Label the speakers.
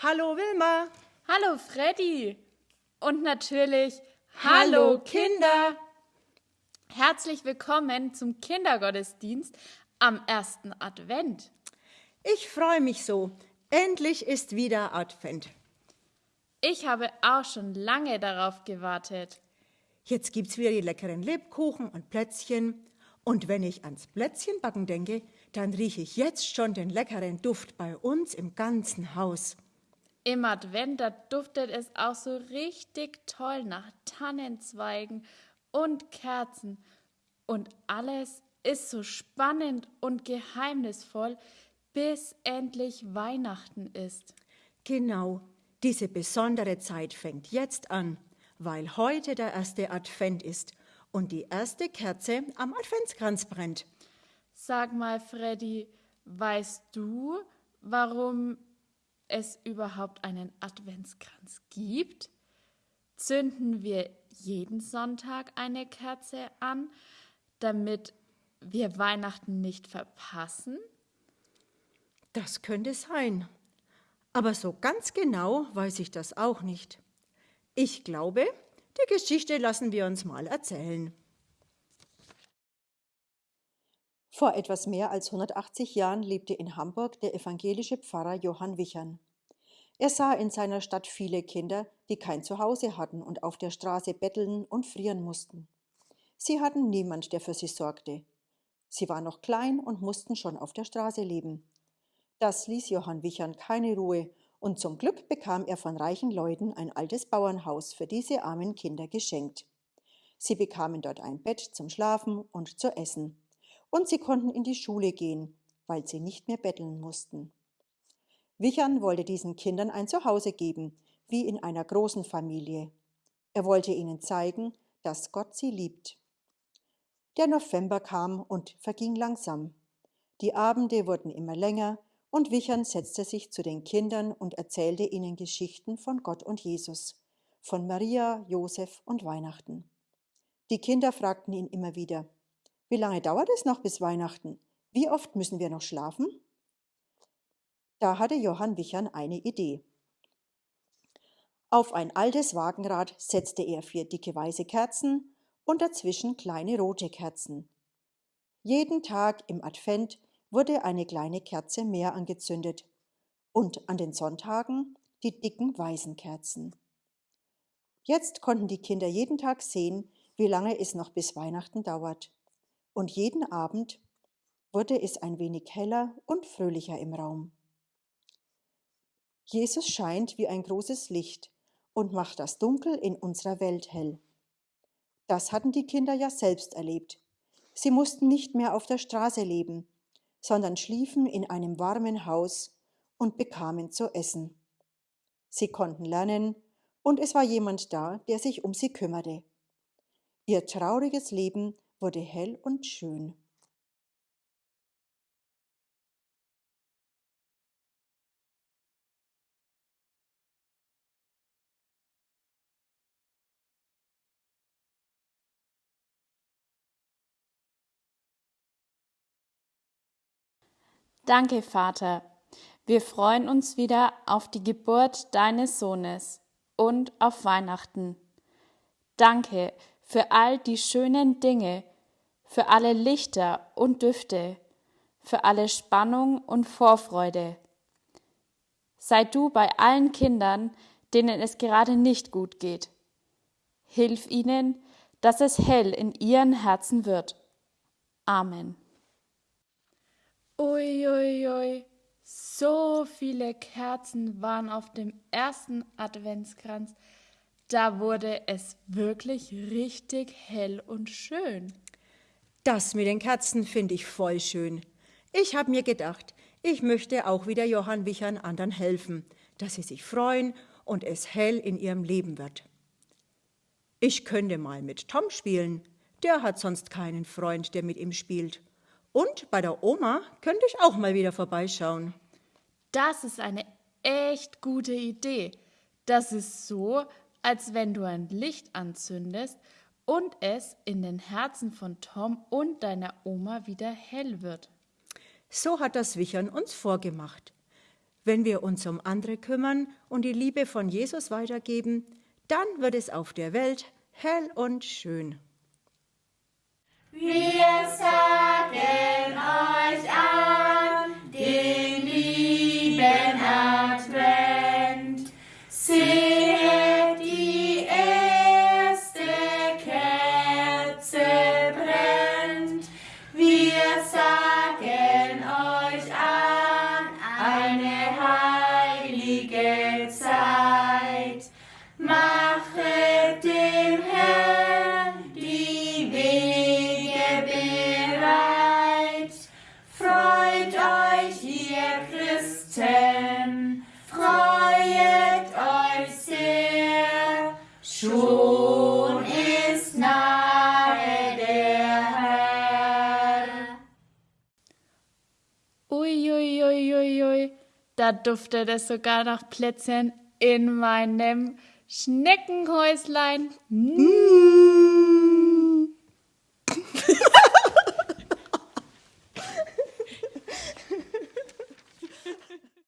Speaker 1: Hallo Wilma.
Speaker 2: Hallo Freddy. Und natürlich
Speaker 1: Hallo Kinder.
Speaker 2: Herzlich willkommen zum Kindergottesdienst am ersten Advent.
Speaker 1: Ich freue mich so. Endlich ist wieder Advent.
Speaker 2: Ich habe auch schon lange darauf gewartet.
Speaker 1: Jetzt gibt's wieder die leckeren Lebkuchen und Plätzchen. Und wenn ich ans Plätzchenbacken denke, dann rieche ich jetzt schon den leckeren Duft bei uns im ganzen Haus.
Speaker 2: Im Advent, da duftet es auch so richtig toll nach Tannenzweigen und Kerzen. Und alles ist so spannend und geheimnisvoll, bis endlich Weihnachten ist.
Speaker 1: Genau, diese besondere Zeit fängt jetzt an, weil heute der erste Advent ist und die erste Kerze am Adventskranz brennt.
Speaker 2: Sag mal, Freddy, weißt du, warum es überhaupt einen Adventskranz gibt? Zünden wir jeden Sonntag eine Kerze an, damit wir Weihnachten nicht verpassen?
Speaker 1: Das könnte sein. Aber so ganz genau weiß ich das auch nicht. Ich glaube, die Geschichte lassen wir uns mal erzählen.
Speaker 3: Vor etwas mehr als 180 Jahren lebte in Hamburg der evangelische Pfarrer Johann Wichern. Er sah in seiner Stadt viele Kinder, die kein Zuhause hatten und auf der Straße betteln und frieren mussten. Sie hatten niemand, der für sie sorgte. Sie waren noch klein und mussten schon auf der Straße leben. Das ließ Johann Wichern keine Ruhe, und zum Glück bekam er von reichen Leuten ein altes Bauernhaus für diese armen Kinder geschenkt. Sie bekamen dort ein Bett zum Schlafen und zu essen und sie konnten in die Schule gehen, weil sie nicht mehr betteln mussten. Wichern wollte diesen Kindern ein Zuhause geben, wie in einer großen Familie. Er wollte ihnen zeigen, dass Gott sie liebt. Der November kam und verging langsam. Die Abende wurden immer länger und Wichern setzte sich zu den Kindern und erzählte ihnen Geschichten von Gott und Jesus, von Maria, Josef und Weihnachten. Die Kinder fragten ihn immer wieder, wie lange dauert es noch bis Weihnachten? Wie oft müssen wir noch schlafen? Da hatte Johann Wichern eine Idee. Auf ein altes Wagenrad setzte er vier dicke weiße Kerzen und dazwischen kleine rote Kerzen. Jeden Tag im Advent wurde eine kleine Kerze mehr angezündet und an den Sonntagen die dicken weißen Kerzen. Jetzt konnten die Kinder jeden Tag sehen, wie lange es noch bis Weihnachten dauert und jeden Abend wurde es ein wenig heller und fröhlicher im Raum. Jesus scheint wie ein großes Licht und macht das Dunkel in unserer Welt hell. Das hatten die Kinder ja selbst erlebt. Sie mussten nicht mehr auf der Straße leben, sondern schliefen in einem warmen Haus und bekamen zu essen. Sie konnten lernen, und es war jemand da, der sich um sie kümmerte. Ihr trauriges Leben wurde hell und schön.
Speaker 2: Danke, Vater. Wir freuen uns wieder auf die Geburt deines Sohnes und auf Weihnachten. Danke für all die schönen Dinge, für alle Lichter und Düfte, für alle Spannung und Vorfreude. Sei du bei allen Kindern, denen es gerade nicht gut geht. Hilf ihnen, dass es hell in ihren Herzen wird. Amen. Uiuiui, ui, ui. so viele Kerzen waren auf dem ersten Adventskranz. Da wurde es wirklich richtig hell und schön.
Speaker 1: Das mit den Kerzen finde ich voll schön. Ich habe mir gedacht, ich möchte auch wieder Johann Wichern anderen helfen, dass sie sich freuen und es hell in ihrem Leben wird. Ich könnte mal mit Tom spielen, der hat sonst keinen Freund, der mit ihm spielt. Und bei der Oma könnte ich auch mal wieder vorbeischauen.
Speaker 2: Das ist eine echt gute Idee. Das ist so, als wenn du ein Licht anzündest und es in den Herzen von Tom und deiner Oma wieder hell wird.
Speaker 1: So hat das Wichern uns vorgemacht. Wenn wir uns um andere kümmern und die Liebe von Jesus weitergeben, dann wird es auf der Welt hell und schön.
Speaker 4: Wir sagen euch an,
Speaker 2: Duftet es sogar nach Plätzchen in meinem Schneckenhäuslein. Mm.